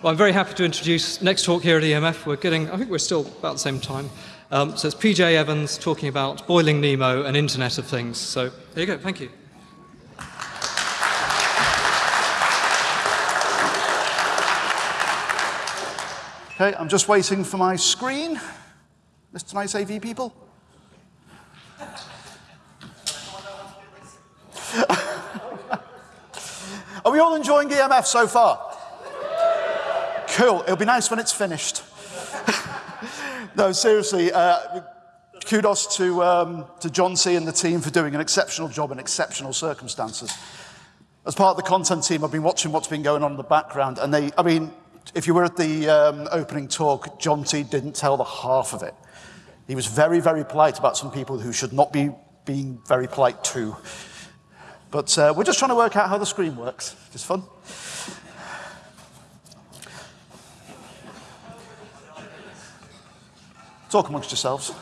Well, I'm very happy to introduce next talk here at EMF. We're getting, I think we're still about the same time. Um, so it's PJ Evans talking about boiling Nemo and Internet of Things. So there you go. Thank you. Okay, I'm just waiting for my screen. Mr. Nice AV people. Are we all enjoying EMF so far? Cool. It'll be nice when it's finished. no, seriously, uh, kudos to, um, to John C. and the team for doing an exceptional job in exceptional circumstances. As part of the content team, I've been watching what's been going on in the background, and they, I mean, if you were at the um, opening talk, John T. didn't tell the half of it. He was very, very polite about some people who should not be being very polite to. But uh, we're just trying to work out how the screen works. It's fun. Talk amongst yourselves.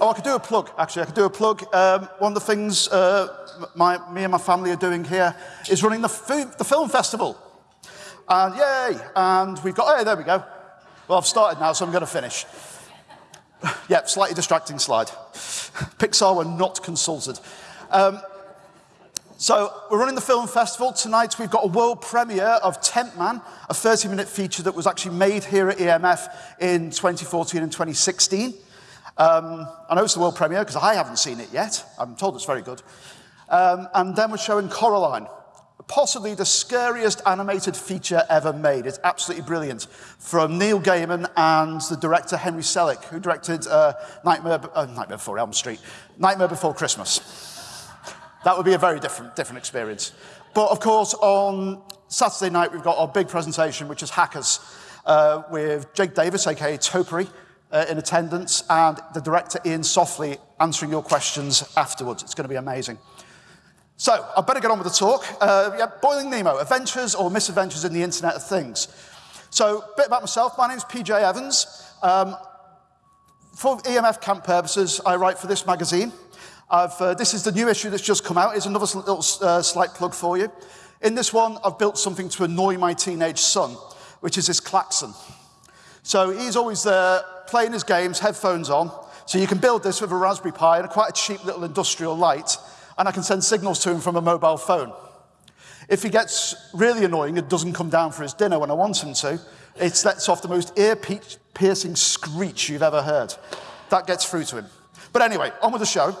Oh, I could do a plug, actually. I could do a plug. Um, one of the things uh, my, me and my family are doing here is running the, the film festival. And yay! And we've got, hey, there we go. Well, I've started now, so I'm going to finish. yep, slightly distracting slide. Pixar were not consulted. Um, so we're running the film festival. Tonight we've got a world premiere of Tent Man, a 30-minute feature that was actually made here at EMF in 2014 and 2016. Um, I know it's the world premiere because I haven't seen it yet. I'm told it's very good. Um, and then we're showing Coraline, possibly the scariest animated feature ever made. It's absolutely brilliant. From Neil Gaiman and the director Henry Selick, who directed uh, Nightmare, uh, Nightmare Before Elm Street, Nightmare Before Christmas. That would be a very different, different experience. But of course, on Saturday night, we've got our big presentation, which is Hackers, uh, with Jake Davis, aka Topiary, uh, in attendance, and the director Iain Softley answering your questions afterwards. It's going to be amazing. So, I better get on with the talk. Uh, yeah, Boiling Nemo, adventures or misadventures in the Internet of Things. So, a bit about myself. My name's PJ Evans. Um, for EMF camp purposes, I write for this magazine. Uh, this is the new issue that's just come out. It's another little uh, slight plug for you. In this one, I've built something to annoy my teenage son, which is this klaxon. So he's always there playing his games, headphones on. So you can build this with a Raspberry Pi and a quite a cheap little industrial light and I can send signals to him from a mobile phone. If he gets really annoying and doesn't come down for his dinner when I want him to, it lets off the most ear-piercing screech you've ever heard. That gets through to him. But anyway, on with the show.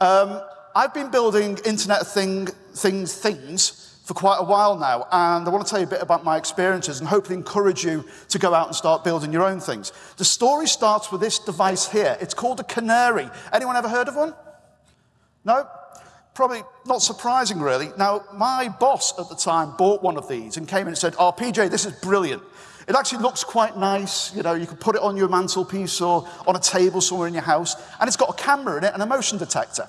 Um, I've been building Internet thing, Things things for quite a while now, and I want to tell you a bit about my experiences and hopefully encourage you to go out and start building your own things. The story starts with this device here. It's called a canary. Anyone ever heard of one? No? Probably not surprising, really. Now, my boss at the time bought one of these and came in and said, Oh, PJ, this is brilliant. It actually looks quite nice. You know, you can put it on your mantelpiece or on a table somewhere in your house, and it's got a camera in it and a motion detector.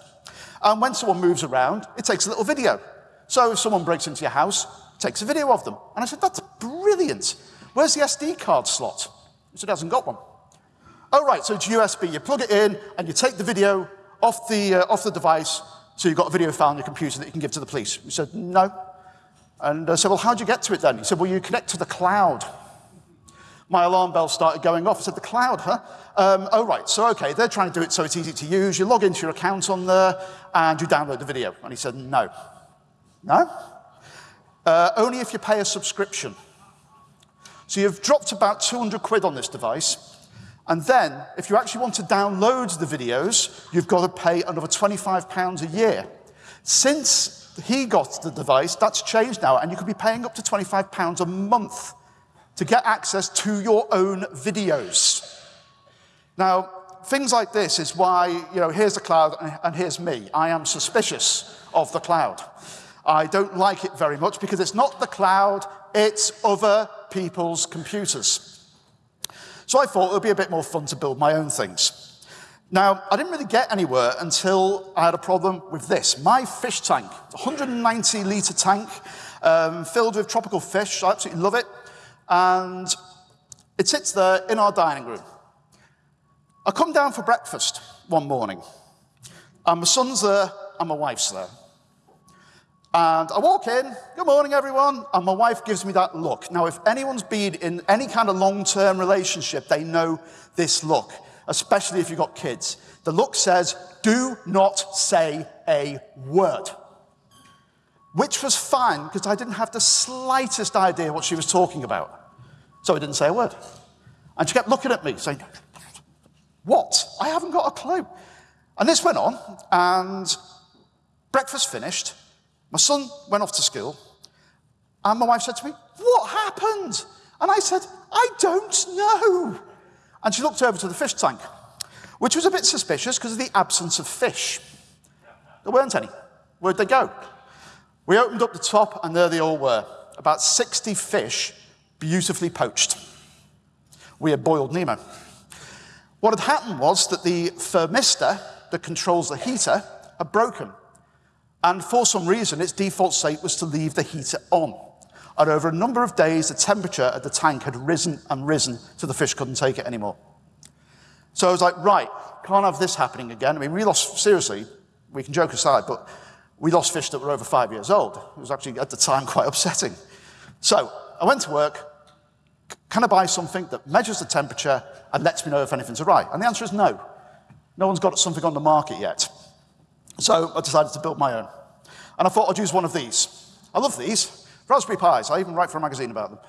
And when someone moves around, it takes a little video. So if someone breaks into your house, it takes a video of them. And I said, That's brilliant. Where's the SD card slot? He said, hasn't got one. Oh, right, so it's USB. You plug it in and you take the video off the, uh, off the device so you've got a video file on your computer that you can give to the police. We said, no. And I said, well, how'd you get to it then? He said, well, you connect to the cloud. My alarm bell started going off. I said, the cloud, huh? Um, oh, right. So, okay, they're trying to do it so it's easy to use. You log into your account on there and you download the video. And he said, no. No? Uh, only if you pay a subscription. So you've dropped about 200 quid on this device. And then, if you actually want to download the videos, you've got to pay another £25 a year. Since he got the device, that's changed now, and you could be paying up to £25 a month to get access to your own videos. Now, things like this is why, you know, here's the cloud and here's me. I am suspicious of the cloud. I don't like it very much because it's not the cloud, it's other people's computers. So I thought it would be a bit more fun to build my own things. Now, I didn't really get anywhere until I had a problem with this. My fish tank, 190 litre tank, um, filled with tropical fish. I absolutely love it. And it sits there in our dining room. I come down for breakfast one morning, and my son's there and my wife's there. And I walk in, good morning, everyone, and my wife gives me that look. Now, if anyone's been in any kind of long term relationship, they know this look, especially if you've got kids. The look says, do not say a word. Which was fine because I didn't have the slightest idea what she was talking about. So I didn't say a word. And she kept looking at me, saying, What? I haven't got a clue. And this went on, and breakfast finished. My son went off to school, and my wife said to me, What happened? And I said, I don't know. And she looked over to the fish tank, which was a bit suspicious because of the absence of fish. There weren't any. Where'd they go? We opened up the top, and there they all were about 60 fish, beautifully poached. We had boiled Nemo. What had happened was that the thermistor that controls the heater had broken. And for some reason, its default state was to leave the heater on. And over a number of days, the temperature at the tank had risen and risen till the fish couldn't take it anymore. So I was like, right, can't have this happening again. I mean, we lost, seriously, we can joke aside, but we lost fish that were over five years old. It was actually, at the time, quite upsetting. So I went to work. Can I buy something that measures the temperature and lets me know if anything's awry? And the answer is no. No one's got something on the market yet. So I decided to build my own. And I thought I'd use one of these. I love these. Raspberry Pis. I even write for a magazine about them.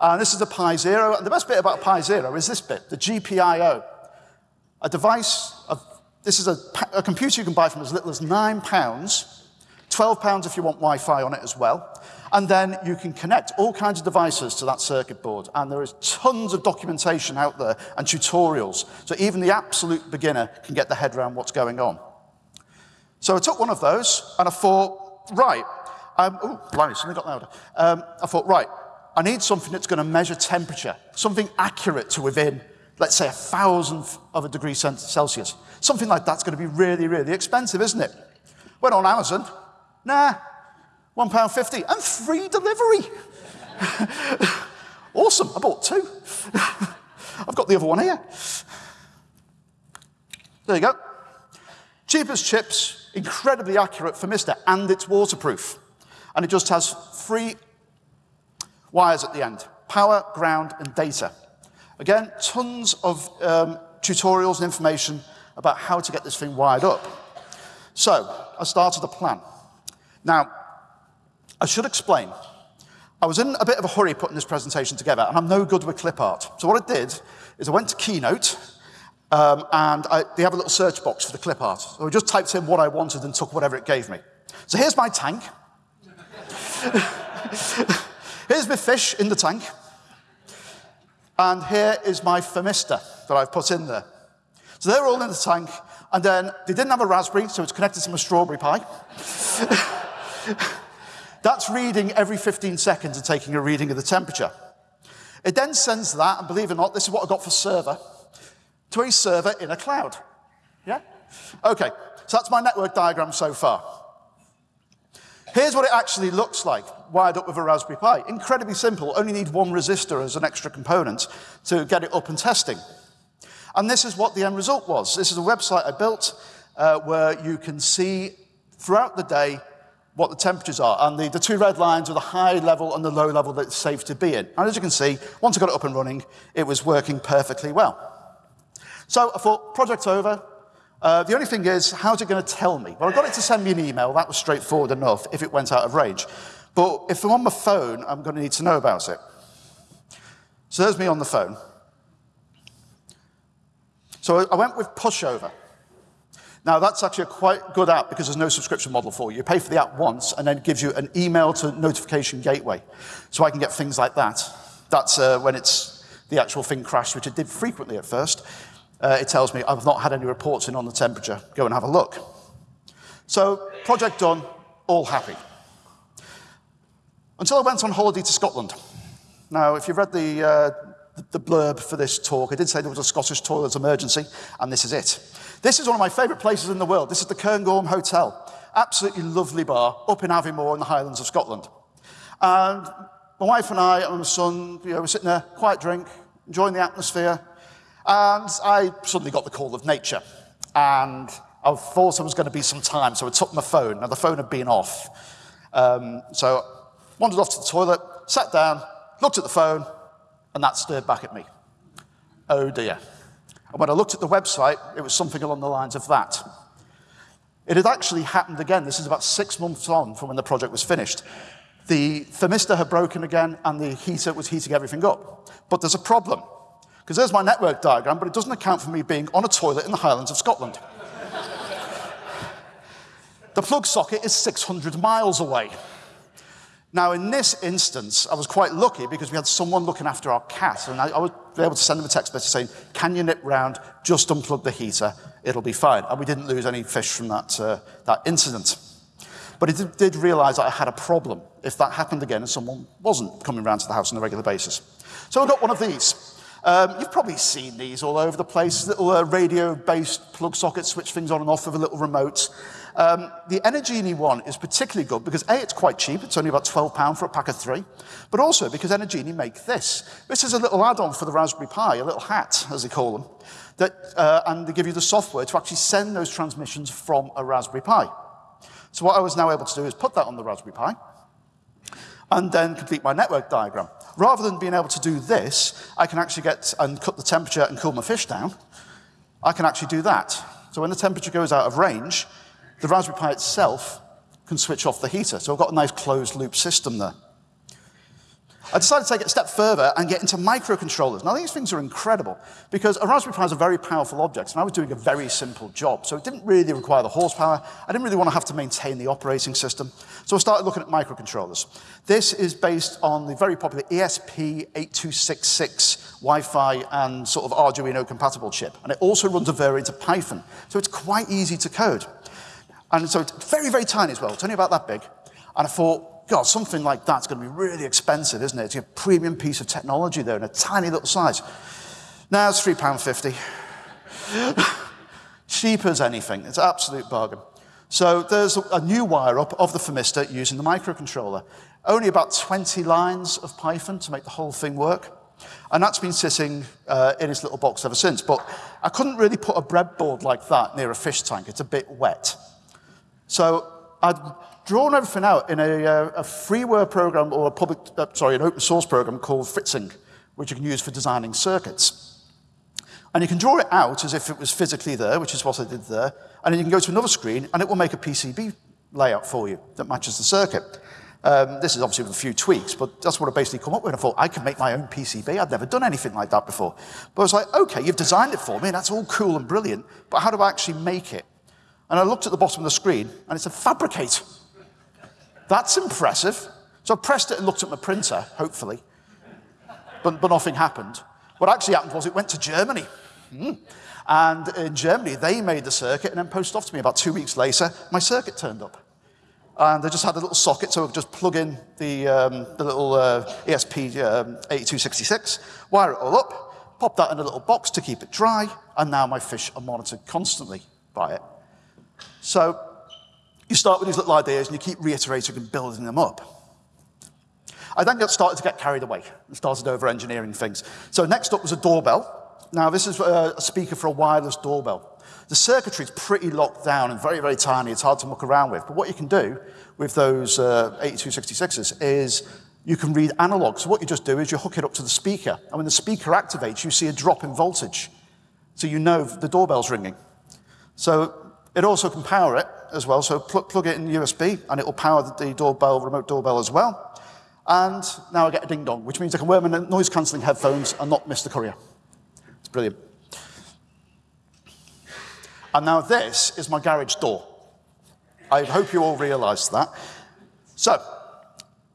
And this is the Pi Zero. And the best bit about Pi Zero is this bit, the GPIO. A device, of, this is a, a computer you can buy from as little as nine pounds, 12 pounds if you want Wi-Fi on it as well. And then you can connect all kinds of devices to that circuit board. And there is tons of documentation out there and tutorials. So even the absolute beginner can get the head around what's going on. So I took one of those and I thought, right, um, oh, blimey, something got louder. Um, I thought, right, I need something that's going to measure temperature, something accurate to within, let's say, a thousandth of a degree Celsius. Something like that's going to be really, really expensive, isn't it? Went on Amazon, nah, £1.50 and free delivery. awesome, I bought two. I've got the other one here. There you go. Cheap as chips, incredibly accurate thermistor, and it's waterproof. And it just has three wires at the end power, ground, and data. Again, tons of um, tutorials and information about how to get this thing wired up. So, I started a plan. Now, I should explain. I was in a bit of a hurry putting this presentation together, and I'm no good with clip art. So what I did is I went to Keynote, um, and I, they have a little search box for the clip art. So I just typed in what I wanted and took whatever it gave me. So here's my tank. here's my fish in the tank. And here is my thermistor that I've put in there. So they're all in the tank, and then they didn't have a raspberry, so it's connected to my strawberry Pi. That's reading every 15 seconds and taking a reading of the temperature. It then sends that, and believe it or not, this is what I got for server, to a server in a cloud. Yeah? Okay, so that's my network diagram so far. Here's what it actually looks like, wired up with a Raspberry Pi. Incredibly simple, only need one resistor as an extra component to get it up and testing. And this is what the end result was. This is a website I built uh, where you can see throughout the day what the temperatures are. And the, the two red lines are the high level and the low level that it's safe to be in. And as you can see, once I got it up and running, it was working perfectly well. So I thought, project over. Uh, the only thing is, how's it going to tell me? Well, I got it to send me an email. That was straightforward enough if it went out of range. But if I'm on my phone, I'm going to need to know about it. So there's me on the phone. So I went with pushover. Now, that's actually a quite good app because there's no subscription model for you. You pay for the app once, and then it gives you an email to notification gateway. So I can get things like that. That's uh, when it's the actual thing crashed, which it did frequently at first. Uh, it tells me I've not had any reports in on the temperature. Go and have a look. So, project done, all happy. Until I went on holiday to Scotland. Now, if you've read the, uh, the blurb for this talk, I did say there was a Scottish toilets emergency, and this is it. This is one of my favourite places in the world. This is the Cairngorm Hotel. Absolutely lovely bar up in Aviemore in the Highlands of Scotland. And my wife and I and my son, you know, were sitting there, quiet drink, enjoying the atmosphere. And I suddenly got the call of nature. And I thought there was going to be some time, so I took my phone. Now, the phone had been off. Um, so wandered off to the toilet, sat down, looked at the phone, and that stared back at me. Oh dear. And when I looked at the website, it was something along the lines of that. It had actually happened again. This is about six months on from when the project was finished. The thermistor had broken again, and the heater was heating everything up. But there's a problem, because there's my network diagram, but it doesn't account for me being on a toilet in the Highlands of Scotland. the plug socket is 600 miles away. Now, in this instance, I was quite lucky because we had someone looking after our cat, and I, I was able to send them a text message saying, can you nip round, just unplug the heater, it'll be fine. And we didn't lose any fish from that, uh, that incident. But I did, did realize that I had a problem if that happened again and someone wasn't coming round to the house on a regular basis. So I got one of these. Um, you've probably seen these all over the place, little uh, radio-based plug sockets, switch things on and off with a little remote. Um, the Energenie one is particularly good because A, it's quite cheap, it's only about £12 for a pack of three, but also because Energenie make this. This is a little add-on for the Raspberry Pi, a little hat, as they call them, that, uh, and they give you the software to actually send those transmissions from a Raspberry Pi. So what I was now able to do is put that on the Raspberry Pi, and then complete my network diagram. Rather than being able to do this, I can actually get and cut the temperature and cool my fish down. I can actually do that. So when the temperature goes out of range, the Raspberry Pi itself can switch off the heater. So I've got a nice closed loop system there. I decided to take it a step further and get into microcontrollers. Now, these things are incredible because a Raspberry Pi is a very powerful object, and I was doing a very simple job. So it didn't really require the horsepower. I didn't really want to have to maintain the operating system. So I started looking at microcontrollers. This is based on the very popular ESP8266 Wi-Fi and sort of Arduino compatible chip. And it also runs a variant of Python. So it's quite easy to code. And so it's very, very tiny as well. It's only about that big. And I thought, God, something like that's going to be really expensive, isn't it? It's a premium piece of technology there in a tiny little size. Now it's £3.50. Cheap as anything. It's an absolute bargain. So there's a new wire up of the thermistor using the microcontroller. Only about 20 lines of Python to make the whole thing work. And that's been sitting uh, in its little box ever since. But I couldn't really put a breadboard like that near a fish tank. It's a bit wet. So I'd drawn everything out in a, uh, a freeware program or a public, uh, sorry, an open source program called Fritzing, which you can use for designing circuits. And you can draw it out as if it was physically there, which is what I did there, and then you can go to another screen and it will make a PCB layout for you that matches the circuit. Um, this is obviously with a few tweaks, but that's what I basically come up with. I thought, I can make my own PCB. I'd never done anything like that before. But I was like, okay, you've designed it for me, and that's all cool and brilliant, but how do I actually make it? And I looked at the bottom of the screen, and it said fabricate. That's impressive. So I pressed it and looked at my printer, hopefully, but, but nothing happened. What actually happened was it went to Germany. Mm. And in Germany, they made the circuit and then posted off to me about two weeks later, my circuit turned up. And they just had a little socket, so I could just plug in the, um, the little uh, ESP um, 8266, wire it all up, pop that in a little box to keep it dry, and now my fish are monitored constantly by it. So you start with these little ideas and you keep reiterating and building them up. I then got started to get carried away and started over engineering things. So next up was a doorbell. Now this is a speaker for a wireless doorbell. The circuitry is pretty locked down and very, very tiny. It's hard to muck around with. But what you can do with those uh, 8266s is you can read analog. So what you just do is you hook it up to the speaker. And when the speaker activates, you see a drop in voltage. So you know the doorbell's ringing. So it also can power it as well, so pl plug it in USB and it will power the, doorbell, remote doorbell as well. And now I get a ding dong, which means I can wear my noise cancelling headphones and not miss the courier. It's brilliant. And now this is my garage door. I hope you all realise that. So,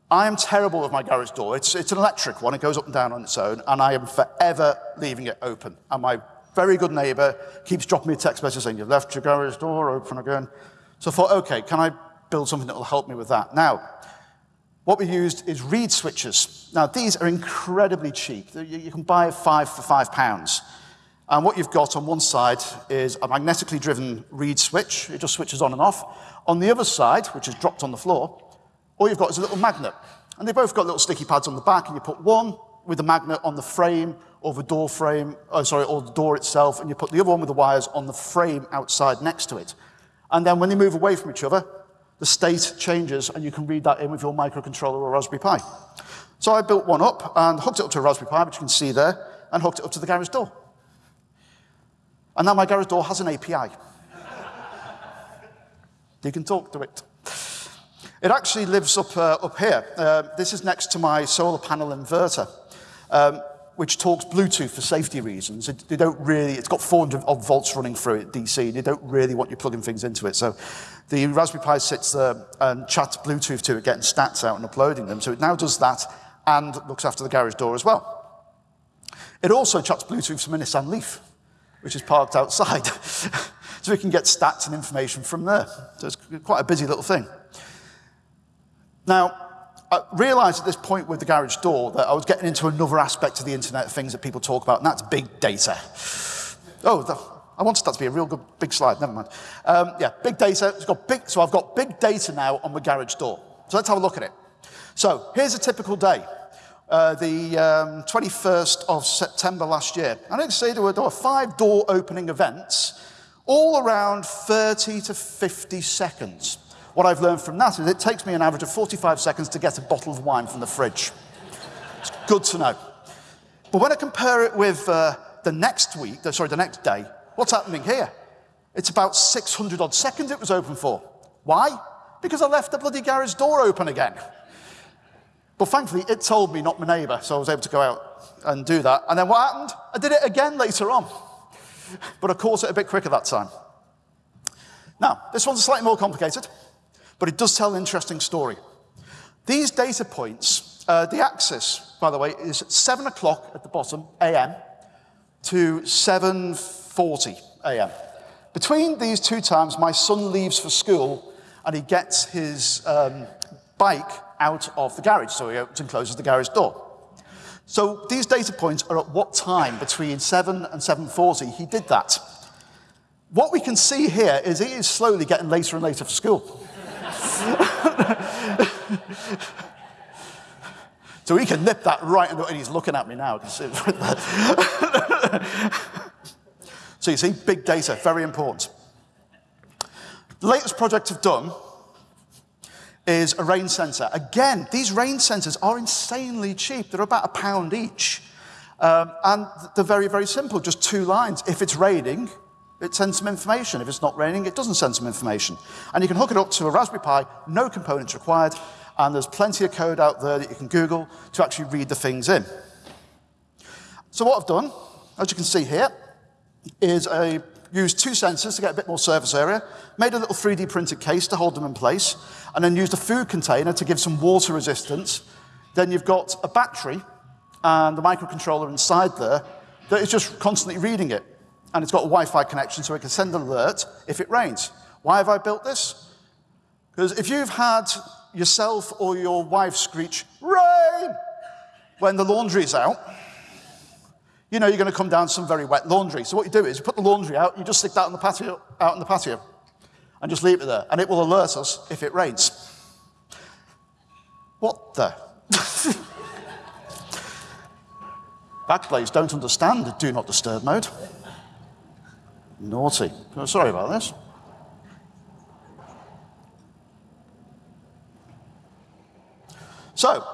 I am terrible with my garage door. It's, it's an electric one, it goes up and down on its own, and I am forever leaving it open. And my very good neighbor, keeps dropping me a text message saying, you've left your garage door open again. So I thought, okay, can I build something that will help me with that? Now, what we used is reed switches. Now, these are incredibly cheap. You can buy five for five pounds. And what you've got on one side is a magnetically driven reed switch. It just switches on and off. On the other side, which is dropped on the floor, all you've got is a little magnet. And they've both got little sticky pads on the back, and you put one with the magnet on the frame or the door frame, oh, sorry, or the door itself, and you put the other one with the wires on the frame outside next to it. And then when they move away from each other, the state changes, and you can read that in with your microcontroller or Raspberry Pi. So I built one up and hooked it up to a Raspberry Pi, which you can see there, and hooked it up to the garage door. And now my garage door has an API. you can talk to it. It actually lives up, uh, up here. Uh, this is next to my solar panel inverter, um, which talks Bluetooth for safety reasons. It, they don't really, it's got 400 odd volts running through it, DC. They don't really want you plugging things into it. So the Raspberry Pi sits there and chats Bluetooth to it, getting stats out and uploading them. So it now does that and looks after the garage door as well. It also chats Bluetooth to my Nissan Leaf, which is parked outside. so we can get stats and information from there. So it's quite a busy little thing. Now, I realized at this point with the garage door that I was getting into another aspect of the Internet of Things that people talk about, and that's big data. Oh, the, I wanted that to be a real good big slide, never mind. Um, yeah, big data. It's got big, so I've got big data now on my garage door. So let's have a look at it. So here's a typical day. Uh, the um, 21st of September last year. I say there were, there were five door opening events, all around 30 to 50 seconds. What I've learned from that is it takes me an average of 45 seconds to get a bottle of wine from the fridge. It's good to know. But when I compare it with uh, the next week, sorry, the next day, what's happening here? It's about 600 odd seconds it was open for. Why? Because I left the bloody garage door open again. But thankfully, it told me, not my neighbour, so I was able to go out and do that. And then what happened? I did it again later on. But I caught it a bit quicker that time. Now, this one's slightly more complicated, but it does tell an interesting story. These data points, uh, the axis, by the way, is 7 o'clock at the bottom, a.m., to 7.40 a.m. Between these two times, my son leaves for school and he gets his um, bike out of the garage, so he opens and closes the garage door. So these data points are at what time between 7 and 7.40 he did that. What we can see here is he is slowly getting later and later for school. so he can nip that right in the, and he's looking at me now. so you see, big data, very important. The latest project I've done is a rain sensor. Again, these rain sensors are insanely cheap. They're about a pound each. Um, and they're very, very simple, just two lines. If it's raining, it sends some information. If it's not raining, it doesn't send some information. And you can hook it up to a Raspberry Pi, no components required, and there's plenty of code out there that you can Google to actually read the things in. So what I've done, as you can see here, is I used two sensors to get a bit more surface area, made a little 3D printed case to hold them in place, and then used a food container to give some water resistance. Then you've got a battery and the microcontroller inside there that is just constantly reading it. And it's got a Wi-Fi connection so it can send an alert if it rains. Why have I built this? Because if you've had yourself or your wife screech, rain, when the laundry's out, you know you're going to come down some very wet laundry. So what you do is you put the laundry out, you just stick that on the patio, out in the patio and just leave it there, and it will alert us if it rains. What the? Backblaze don't understand the do not disturb mode. Naughty. Oh, sorry about this. So,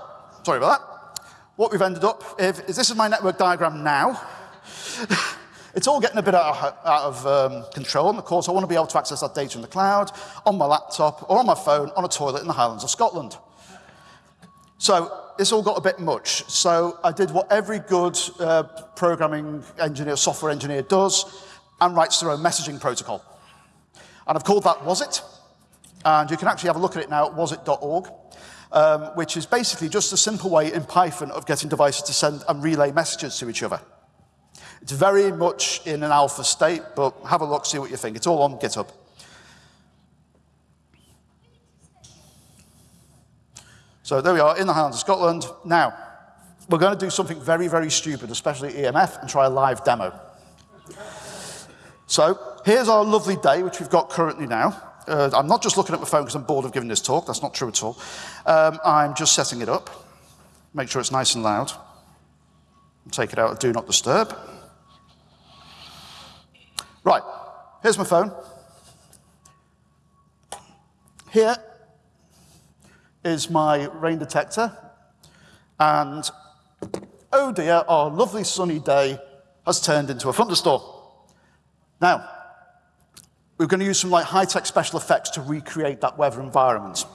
sorry about that. What we've ended up with is this is my network diagram now. It's all getting a bit out of, out of um, control, and of course I want to be able to access that data in the cloud, on my laptop, or on my phone, on a toilet in the Highlands of Scotland. So this all got a bit much. So I did what every good uh, programming engineer, software engineer does, and writes their own messaging protocol. And I've called that WASIT, and you can actually have a look at it now at wasit.org, um, which is basically just a simple way in Python of getting devices to send and relay messages to each other. It's very much in an alpha state, but have a look, see what you think. It's all on GitHub. So there we are in the Highlands of Scotland. Now, we're going to do something very, very stupid, especially EMF, and try a live demo. So here's our lovely day, which we've got currently now. Uh, I'm not just looking at my phone because I'm bored of giving this talk. That's not true at all. Um, I'm just setting it up. Make sure it's nice and loud. Take it out of Do Not Disturb. Right, here's my phone. Here is my rain detector. And oh dear, our lovely sunny day has turned into a thunderstorm. Now, we're going to use some like high-tech special effects to recreate that weather environment.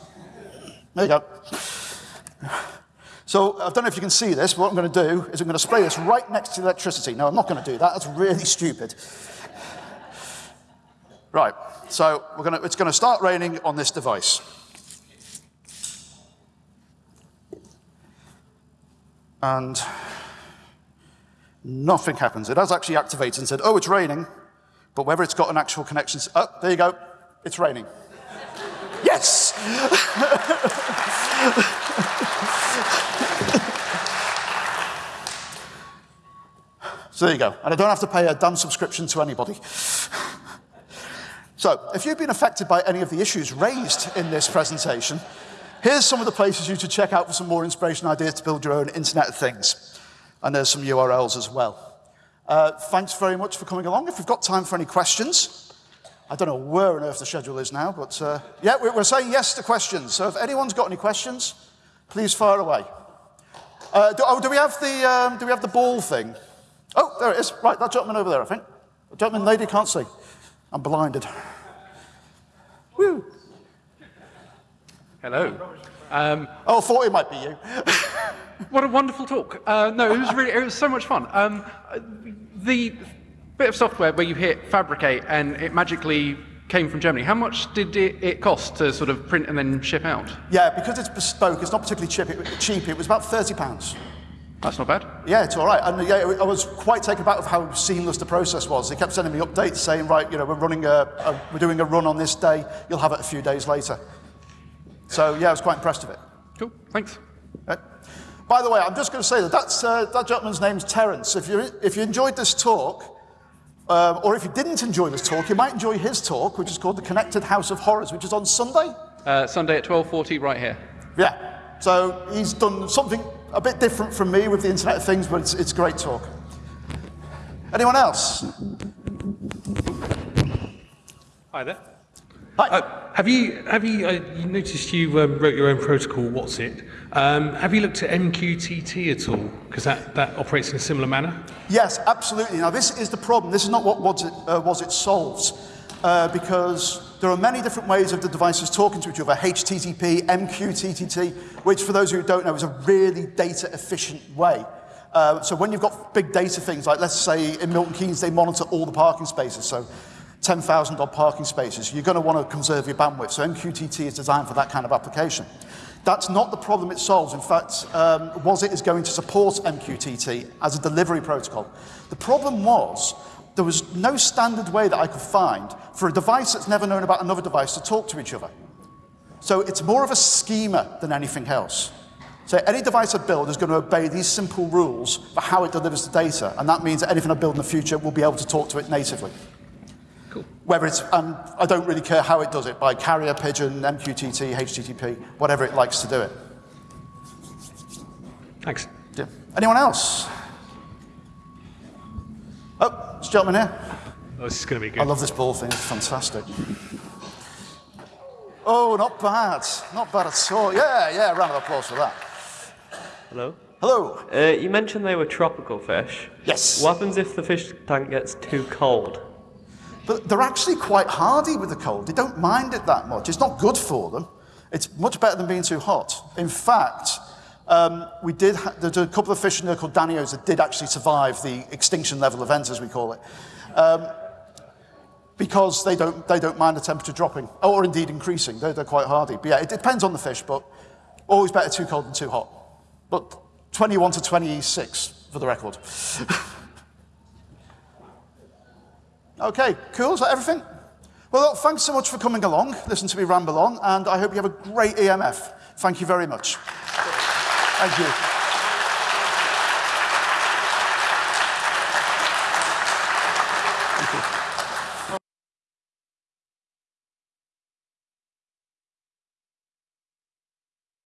There you go. So I don't know if you can see this, but what I'm going to do is I'm going to spray this right next to the electricity. No, I'm not going to do that. That's really stupid. Right, so we're going to, it's going to start raining on this device. And nothing happens. It has actually activated and said, oh, it's raining, but whether it's got an actual connection, oh, there you go, it's raining. yes! So there you go. And I don't have to pay a damn subscription to anybody. so if you've been affected by any of the issues raised in this presentation, here's some of the places you should check out for some more inspiration ideas to build your own Internet of Things. And there's some URLs as well. Uh, thanks very much for coming along. If we've got time for any questions, I don't know where on earth the schedule is now, but uh, yeah, we're saying yes to questions. So if anyone's got any questions, please fire away. Uh, do, oh, do we have the um, do we have the ball thing? Oh, there it is. Right, that gentleman over there, I think. The gentleman, lady can't see. I'm blinded. Woo. Hello. Um, oh, thought it might be you. what a wonderful talk. Uh, no, it was really, it was so much fun. Um, the bit of software where you hit fabricate and it magically came from Germany, how much did it, it cost to sort of print and then ship out? Yeah, because it's bespoke, it's not particularly cheap. It, cheap. It was about 30 pounds. That's not bad. Yeah, it's all right. And yeah, I was quite taken aback of how seamless the process was. They kept sending me updates saying, right, you know, we're running a, a, we're doing a run on this day. You'll have it a few days later. So yeah, I was quite impressed with it. Cool. Thanks. Right. By the way, I'm just going to say that that's, uh, that gentleman's name's Terence. If you if you enjoyed this talk, um, or if you didn't enjoy this talk, you might enjoy his talk, which is called the Connected House of Horrors, which is on Sunday. Uh, Sunday at 12:40, right here. Yeah. So he's done something a bit different from me with the Internet of Things, but it's, it's great talk. Anyone else? Hi there. Hi. Uh, have you have you, uh, you noticed you um, wrote your own protocol? What's it? Um, have you looked at MQTT at all? Because that, that operates in a similar manner. Yes, absolutely. Now this is the problem. This is not what was it, uh, was it solves, uh, because there are many different ways of the devices talking to each other. HTTP, MQTT, which for those who don't know is a really data efficient way. Uh, so when you've got big data things, like let's say in Milton Keynes they monitor all the parking spaces, so 10,000 odd parking spaces, you're going to want to conserve your bandwidth. So MQTT is designed for that kind of application. That's not the problem it solves. In fact, um, WOSIT is going to support MQTT as a delivery protocol. The problem was there was no standard way that I could find for a device that's never known about another device to talk to each other. So it's more of a schema than anything else. So any device I build is going to obey these simple rules for how it delivers the data, and that means that anything I build in the future will be able to talk to it natively. Cool. Whether it's, and I don't really care how it does it, by carrier, pigeon, MQTT, HTTP, whatever it likes to do it. Thanks. Yeah. Anyone else? Oh, this gentleman here. Oh, this is going to be good. I love this ball thing, it's fantastic. Oh, not bad. Not bad at all. Yeah, yeah, round of applause for that. Hello. Hello. Uh, you mentioned they were tropical fish. Yes. What happens if the fish tank gets too cold? But they're actually quite hardy with the cold. They don't mind it that much. It's not good for them. It's much better than being too hot. In fact, um, we did there's a couple of fish in there called danios that did actually survive the extinction level event, as we call it. Um, because they don't, they don't mind the temperature dropping, or indeed increasing. They're, they're quite hardy. But yeah, it depends on the fish, but always better too cold than too hot. But 21 to 26 for the record. okay, cool. Is that everything? Well, look, thanks so much for coming along, listen to me ramble on, and I hope you have a great EMF. Thank you very much. Thank you.